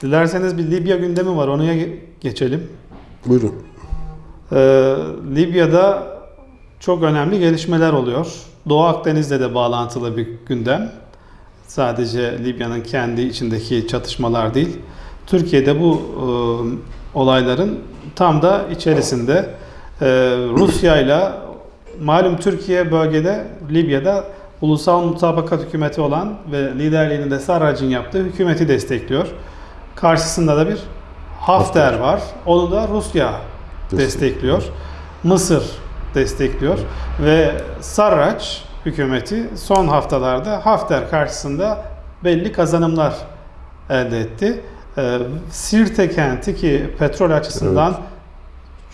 Dilerseniz bir Libya gündemi var. Ona ge- geçelim. Buyurun. Ee, Libya'da çok önemli gelişmeler oluyor. Doğu Akdeniz'le de bağlantılı bir gündem. Sadece Libya'nın kendi içindeki çatışmalar değil. Türkiye'de bu e, olayların tam da içerisinde e, Rusya ile malum Türkiye bölgede Libya'da ulusal mutabakat hükümeti olan ve liderliğini de Sarrac'ın yaptığı hükümeti destekliyor. Karşısında da bir Hafter var. Onu da Rusya destekliyor. Mısır destekliyor ve Sarrac hükümeti son haftalarda Hafter karşısında belli kazanımlar elde etti. Ee, Sirte kenti ki petrol açısından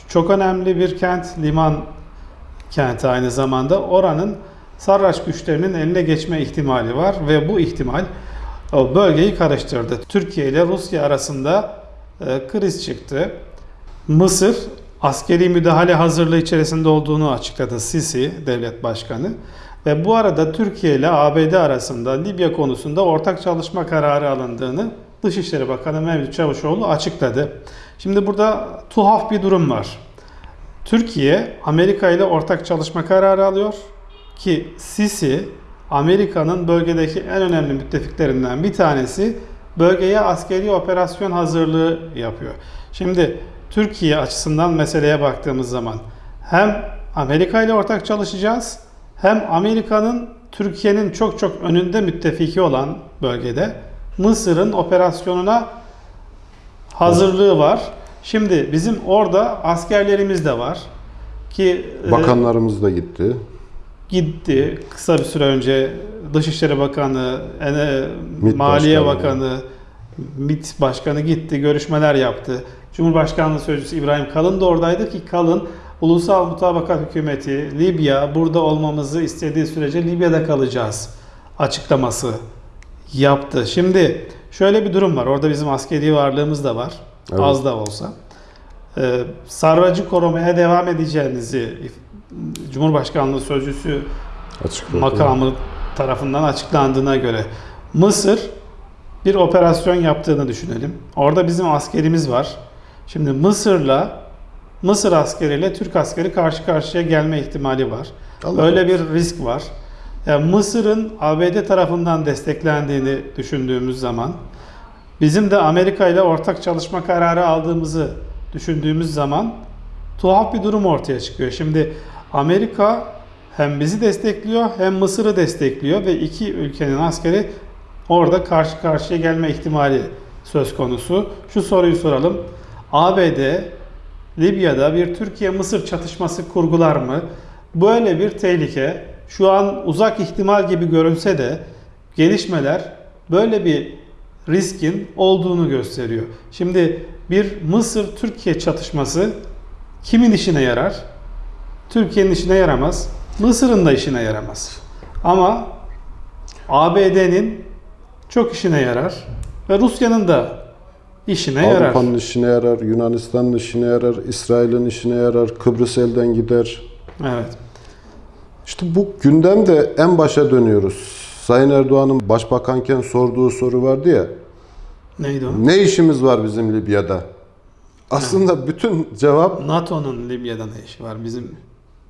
çok önemli bir kent, liman kenti aynı zamanda. Oranın Sarraç güçlerinin eline geçme ihtimali var ve bu ihtimal o bölgeyi karıştırdı. Türkiye ile Rusya arasında e, kriz çıktı. Mısır askeri müdahale hazırlığı içerisinde olduğunu açıkladı Sisi devlet başkanı. Ve bu arada Türkiye ile ABD arasında Libya konusunda ortak çalışma kararı alındığını Dışişleri Bakanı Mevlüt Çavuşoğlu açıkladı. Şimdi burada tuhaf bir durum var. Türkiye Amerika ile ortak çalışma kararı alıyor ki Sisi Amerika'nın bölgedeki en önemli müttefiklerinden bir tanesi bölgeye askeri operasyon hazırlığı yapıyor. Şimdi Türkiye açısından meseleye baktığımız zaman hem Amerika ile ortak çalışacağız hem Amerika'nın Türkiye'nin çok çok önünde müttefiki olan bölgede Mısır'ın operasyonuna hazırlığı var. Şimdi bizim orada askerlerimiz de var ki e, Bakanlarımız da gitti. Gitti kısa bir süre önce Dışişleri Bakanı, Ene- MİT Maliye Başkanı. Bakanı, MİT Başkanı gitti, görüşmeler yaptı. Cumhurbaşkanlığı Sözcüsü İbrahim Kalın da oradaydı ki Kalın Ulusal Mutabakat Hükümeti Libya burada olmamızı istediği sürece Libya'da kalacağız açıklaması yaptı. Şimdi şöyle bir durum var. Orada bizim askeri varlığımız da var. Evet. Az da olsa. Ee, Sarracı korumaya devam edeceğinizi Cumhurbaşkanlığı Sözcüsü Açıkladı. makamı tarafından açıklandığına göre Mısır bir operasyon yaptığını düşünelim. Orada bizim askerimiz var. Şimdi Mısır'la Mısır askeriyle Türk askeri karşı karşıya gelme ihtimali var. Allah Öyle bir risk var. Yani Mısır'ın ABD tarafından desteklendiğini düşündüğümüz zaman bizim de Amerika ile ortak çalışma kararı aldığımızı düşündüğümüz zaman tuhaf bir durum ortaya çıkıyor. Şimdi Amerika hem bizi destekliyor hem Mısır'ı destekliyor ve iki ülkenin askeri orada karşı karşıya gelme ihtimali söz konusu. Şu soruyu soralım. ABD Libya'da bir Türkiye-Mısır çatışması kurgular mı? Böyle bir tehlike şu an uzak ihtimal gibi görünse de gelişmeler böyle bir riskin olduğunu gösteriyor. Şimdi bir Mısır-Türkiye çatışması kimin işine yarar? Türkiye'nin işine yaramaz. Mısır'ın da işine yaramaz. Ama ABD'nin çok işine yarar ve Rusya'nın da işine yarar. Avrupa'nın işine yarar, Yunanistan'ın işine yarar, İsrail'in işine yarar, Kıbrıs elden gider. Evet. İşte bu gündemde en başa dönüyoruz. Sayın Erdoğan'ın başbakanken sorduğu soru vardı ya. Neydi o? Ne işimiz var bizim Libya'da? Aslında bütün cevap NATO'nun Libya'da ne işi var bizim?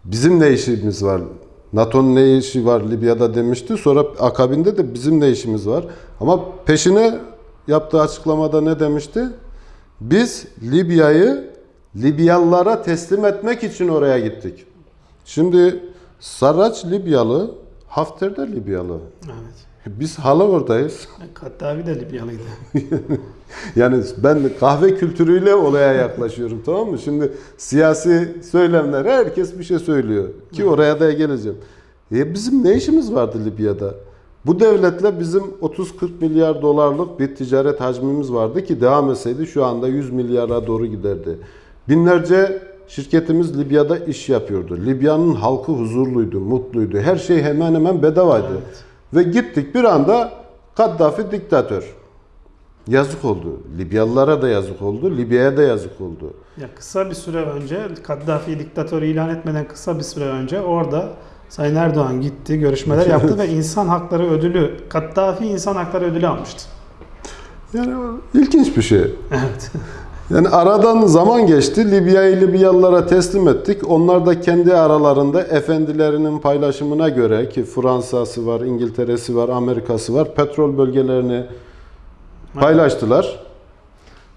Bizim ne işimiz var? NATO'nun ne işi var Libya'da demişti. Sonra akabinde de bizim ne işimiz var? Ama peşine yaptığı açıklamada ne demişti? Biz Libya'yı Libyalılara teslim etmek için oraya gittik. Şimdi Sarraç Libyalı, Hafter de Libyalı. Evet. Biz hala oradayız. Kaddafi de Libyalıydı. Yani ben kahve kültürüyle olaya yaklaşıyorum tamam mı? Şimdi siyasi söylemler herkes bir şey söylüyor ki oraya da geleceğim. E bizim ne işimiz vardı Libya'da? Bu devletle bizim 30-40 milyar dolarlık bir ticaret hacmimiz vardı ki devam etseydi şu anda 100 milyara doğru giderdi. Binlerce şirketimiz Libya'da iş yapıyordu. Libya'nın halkı huzurluydu, mutluydu. Her şey hemen hemen bedavaydı. Evet. Ve gittik bir anda Kaddafi diktatör. Yazık oldu. Libyalılara da yazık oldu. Libya'ya da yazık oldu. Ya kısa bir süre önce Kaddafi diktatörü ilan etmeden kısa bir süre önce orada Sayın Erdoğan gitti, görüşmeler yaptı ve insan hakları ödülü, Kaddafi insan hakları ödülü almıştı. Yani ilginç bir şey. Evet. Yani aradan zaman geçti. Libya'yı Libyalılara teslim ettik. Onlar da kendi aralarında efendilerinin paylaşımına göre ki Fransa'sı var, İngiltere'si var, Amerika'sı var. Petrol bölgelerini paylaştılar.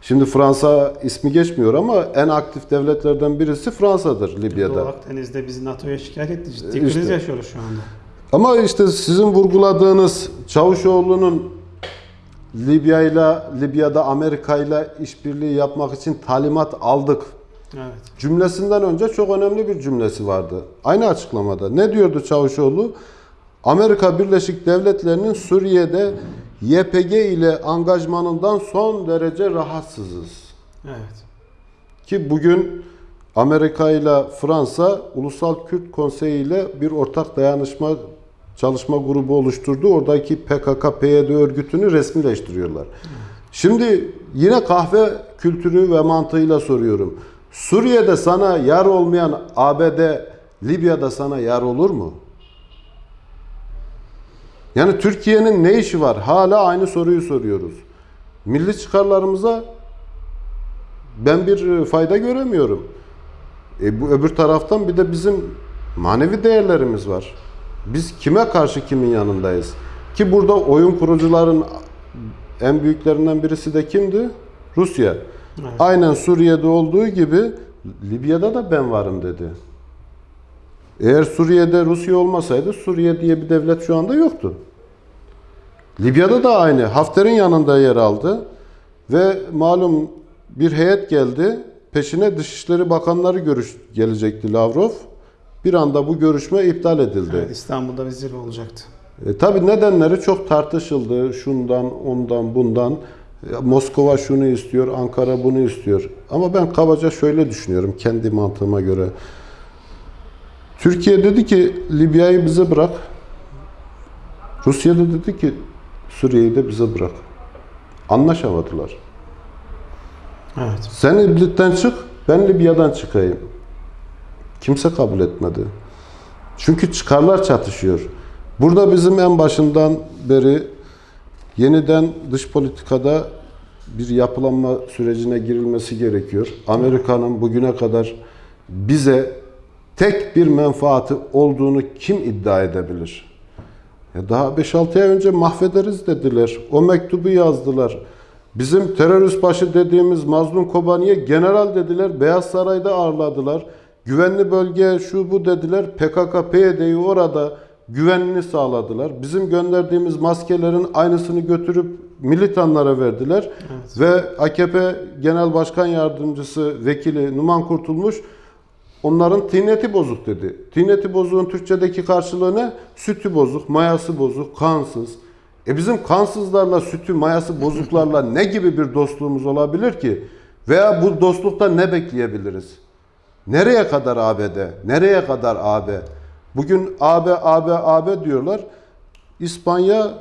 Şimdi Fransa ismi geçmiyor ama en aktif devletlerden birisi Fransa'dır Libya'da. Doğu Akdeniz'de bizi NATO'ya şikayet etti. Ciddi İşte. kriz yaşıyoruz şu anda. Ama işte sizin vurguladığınız Çavuşoğlu'nun Libya ile Libya'da Amerika ile işbirliği yapmak için talimat aldık Evet. cümlesinden önce çok önemli bir cümlesi vardı. Aynı açıklamada. Ne diyordu Çavuşoğlu? Amerika Birleşik Devletleri'nin Suriye'de YPG ile angajmanından son derece rahatsızız. Evet. Ki bugün Amerika ile Fransa Ulusal Kürt Konseyi ile bir ortak dayanışma çalışma grubu oluşturdu. Oradaki PKK-PYD örgütünü resmileştiriyorlar. Şimdi yine kahve kültürü ve mantığıyla soruyorum. Suriye'de sana yar olmayan ABD Libya'da sana yar olur mu? Yani Türkiye'nin ne işi var? Hala aynı soruyu soruyoruz. Milli çıkarlarımıza ben bir e, fayda göremiyorum. E bu öbür taraftan bir de bizim manevi değerlerimiz var. Biz kime karşı kimin yanındayız? Ki burada oyun kurucuların en büyüklerinden birisi de kimdi? Rusya. Evet. Aynen Suriye'de olduğu gibi Libya'da da ben varım dedi. Eğer Suriye'de Rusya olmasaydı Suriye diye bir devlet şu anda yoktu. Libya'da da aynı. Hafter'in yanında yer aldı. Ve malum bir heyet geldi. Peşine Dışişleri Bakanları görüş gelecekti Lavrov. Bir anda bu görüşme iptal edildi. Evet, İstanbul'da zirve olacaktı. E, tabii nedenleri çok tartışıldı. Şundan, ondan, bundan. E, Moskova şunu istiyor, Ankara bunu istiyor. Ama ben kabaca şöyle düşünüyorum kendi mantığıma göre. Türkiye dedi ki Libya'yı bize bırak. Rusya da dedi ki Suriye'yi de bize bırak. Anlaşamadılar. Evet. Sen İdlib'den çık, ben Libya'dan çıkayım. Kimse kabul etmedi. Çünkü çıkarlar çatışıyor. Burada bizim en başından beri yeniden dış politikada bir yapılanma sürecine girilmesi gerekiyor. Amerika'nın bugüne kadar bize tek bir menfaati olduğunu kim iddia edebilir? Ya daha 5-6 ay önce mahvederiz dediler. O mektubu yazdılar. Bizim terörist başı dediğimiz Mazlum Kobani'ye general dediler. Beyaz Saray'da ağırladılar. Güvenli bölge şu bu dediler. PKK, PYD'yi orada güvenliğini sağladılar. Bizim gönderdiğimiz maskelerin aynısını götürüp militanlara verdiler. Evet. Ve AKP Genel Başkan Yardımcısı Vekili Numan Kurtulmuş Onların tineti bozuk dedi. Tineti bozuğun Türkçedeki karşılığı ne? Sütü bozuk, mayası bozuk, kansız. E bizim kansızlarla, sütü, mayası bozuklarla ne gibi bir dostluğumuz olabilir ki? Veya bu dostlukta ne bekleyebiliriz? Nereye kadar ABD? Nereye kadar AB? Bugün AB, AB, AB diyorlar. İspanya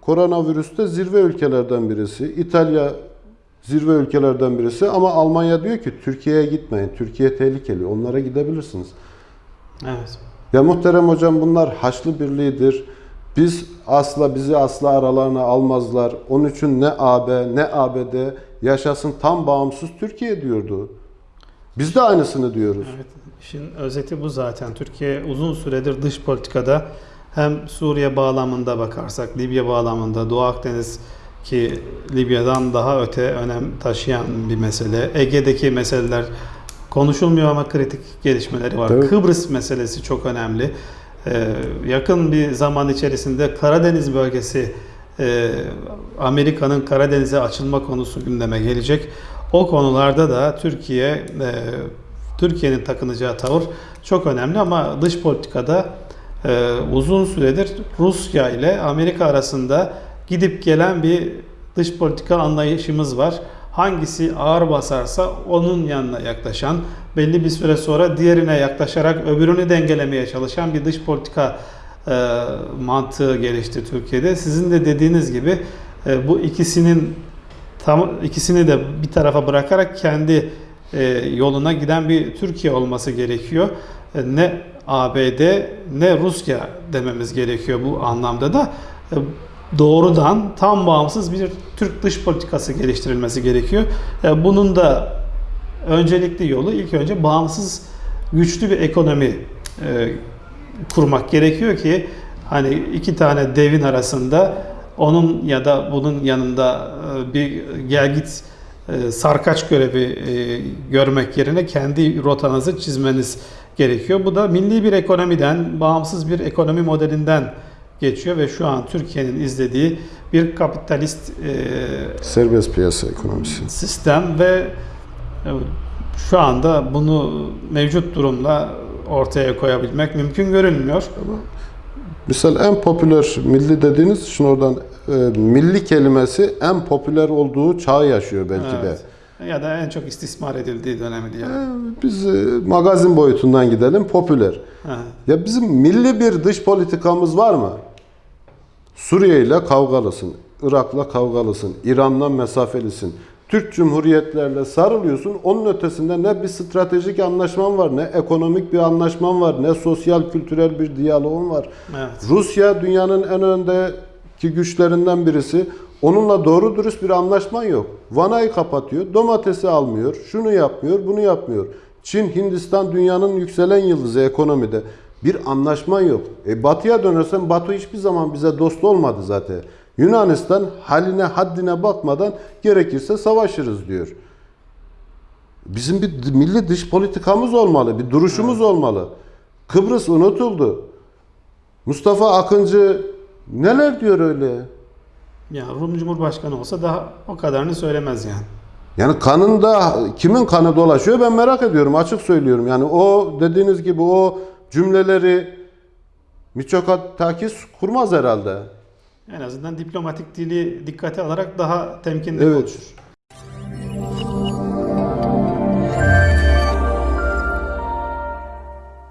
koronavirüste zirve ülkelerden birisi. İtalya zirve ülkelerden birisi ama Almanya diyor ki Türkiye'ye gitmeyin. Türkiye tehlikeli. Onlara gidebilirsiniz. Evet. Ya muhterem hocam bunlar Haçlı Birliği'dir. Biz asla bizi asla aralarına almazlar. Onun için ne AB ne ABD yaşasın tam bağımsız Türkiye diyordu. Biz de aynısını diyoruz. Evet. İşin özeti bu zaten. Türkiye uzun süredir dış politikada hem Suriye bağlamında bakarsak, Libya bağlamında, Doğu Akdeniz ki Libya'dan daha öte önem taşıyan bir mesele. Ege'deki meseleler konuşulmuyor ama kritik gelişmeleri var. Tabii. Kıbrıs meselesi çok önemli. Ee, yakın bir zaman içerisinde Karadeniz bölgesi e, Amerika'nın Karadeniz'e açılma konusu gündeme gelecek. O konularda da Türkiye e, Türkiye'nin takınacağı tavır çok önemli ama dış politikada e, uzun süredir Rusya ile Amerika arasında gidip gelen bir dış politika anlayışımız var. Hangisi ağır basarsa onun yanına yaklaşan, belli bir süre sonra diğerine yaklaşarak öbürünü dengelemeye çalışan bir dış politika e, mantığı gelişti Türkiye'de. Sizin de dediğiniz gibi e, bu ikisinin tam ikisini de bir tarafa bırakarak kendi e, yoluna giden bir Türkiye olması gerekiyor. E, ne ABD ne Rusya dememiz gerekiyor bu anlamda da. E, doğrudan tam bağımsız bir Türk dış politikası geliştirilmesi gerekiyor. E, Bunun da öncelikli yolu ilk önce bağımsız güçlü bir ekonomi e, kurmak gerekiyor ki hani iki tane devin arasında onun ya da bunun yanında bir gel git e, sarkaç görevi e, görmek yerine kendi rotanızı çizmeniz gerekiyor. Bu da milli bir ekonomiden, bağımsız bir ekonomi modelinden geçiyor ve şu an Türkiye'nin izlediği bir kapitalist e, Serbest piyasa ekonomisi. sistem ve şu anda bunu mevcut durumla ortaya koyabilmek mümkün görünmüyor. Misal en popüler milli dediğiniz için oradan e, milli kelimesi en popüler olduğu çağı yaşıyor belki de. Evet. Ya da en çok istismar edildiği dönemi diyelim. E, Biz e, magazin boyutundan gidelim popüler. Ha. Ya bizim milli bir dış politikamız var mı? Suriye ile kavgalısın, Irak'la kavgalısın, İran'la mesafelisin. Türk Cumhuriyetlerle sarılıyorsun. Onun ötesinde ne bir stratejik anlaşman var, ne ekonomik bir anlaşman var, ne sosyal kültürel bir diyaloğun var. Evet. Rusya dünyanın en öndeki güçlerinden birisi. Onunla doğru dürüst bir anlaşman yok. Vanayı kapatıyor, domatesi almıyor, şunu yapmıyor, bunu yapmıyor. Çin, Hindistan dünyanın yükselen yıldızı ekonomide. Bir anlaşman yok. E batıya dönersen Batı hiçbir zaman bize dost olmadı zaten. Yunanistan haline haddine bakmadan gerekirse savaşırız diyor. Bizim bir milli dış politikamız olmalı, bir duruşumuz olmalı. Kıbrıs unutuldu. Mustafa Akıncı neler diyor öyle? Ya Rum Cumhurbaşkanı olsa daha o kadarını söylemez yani. Yani kanında kimin kanı dolaşıyor ben merak ediyorum açık söylüyorum. Yani o dediğiniz gibi o cümleleri Mitsotakis kurmaz herhalde. En azından diplomatik dili dikkate alarak daha temkinli Evet. konuşur.